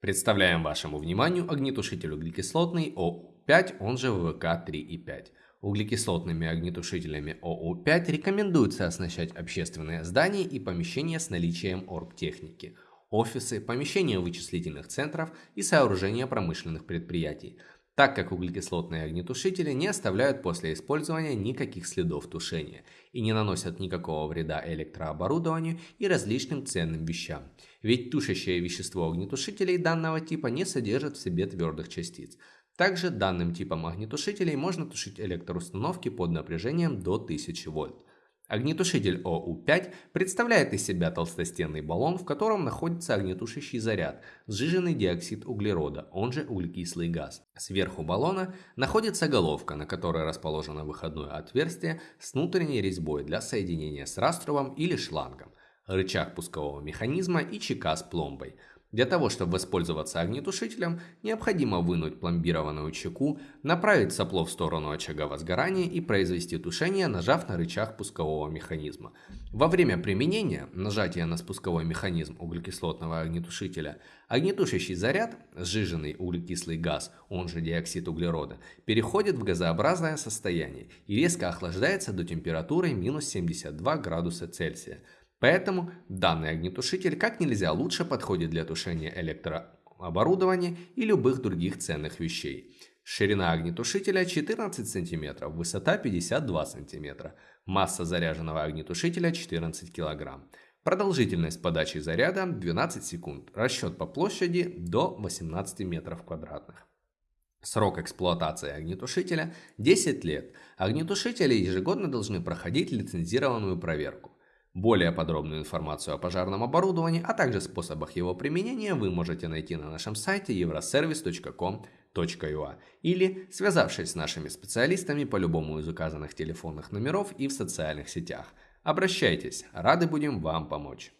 Представляем вашему вниманию огнетушитель углекислотный ОУ-5, он же ВК-3,5. Углекислотными огнетушителями ОУ-5 рекомендуется оснащать общественные здания и помещения с наличием оргтехники, офисы, помещения вычислительных центров и сооружения промышленных предприятий, так как углекислотные огнетушители не оставляют после использования никаких следов тушения и не наносят никакого вреда электрооборудованию и различным ценным вещам. Ведь тушащее вещество огнетушителей данного типа не содержит в себе твердых частиц. Также данным типом огнетушителей можно тушить электроустановки под напряжением до 1000 вольт. Огнетушитель ОУ-5 представляет из себя толстостенный баллон, в котором находится огнетушащий заряд, сжиженный диоксид углерода, он же углекислый газ. Сверху баллона находится головка, на которой расположено выходное отверстие с внутренней резьбой для соединения с раструбом или шлангом, рычаг пускового механизма и чека с пломбой – для того, чтобы воспользоваться огнетушителем, необходимо вынуть пломбированную чеку, направить сопло в сторону очага возгорания и произвести тушение, нажав на рычаг пускового механизма. Во время применения нажатия на спусковой механизм углекислотного огнетушителя, огнетушащий заряд, сжиженный углекислый газ, он же диоксид углерода, переходит в газообразное состояние и резко охлаждается до температуры минус 72 градуса Цельсия. Поэтому данный огнетушитель как нельзя лучше подходит для тушения электрооборудования и любых других ценных вещей. Ширина огнетушителя 14 см, высота 52 см, масса заряженного огнетушителя 14 кг. Продолжительность подачи заряда 12 секунд, расчет по площади до 18 метров квадратных. Срок эксплуатации огнетушителя 10 лет. Огнетушители ежегодно должны проходить лицензированную проверку. Более подробную информацию о пожарном оборудовании, а также способах его применения вы можете найти на нашем сайте euroservice.com.ua или связавшись с нашими специалистами по любому из указанных телефонных номеров и в социальных сетях. Обращайтесь, рады будем вам помочь.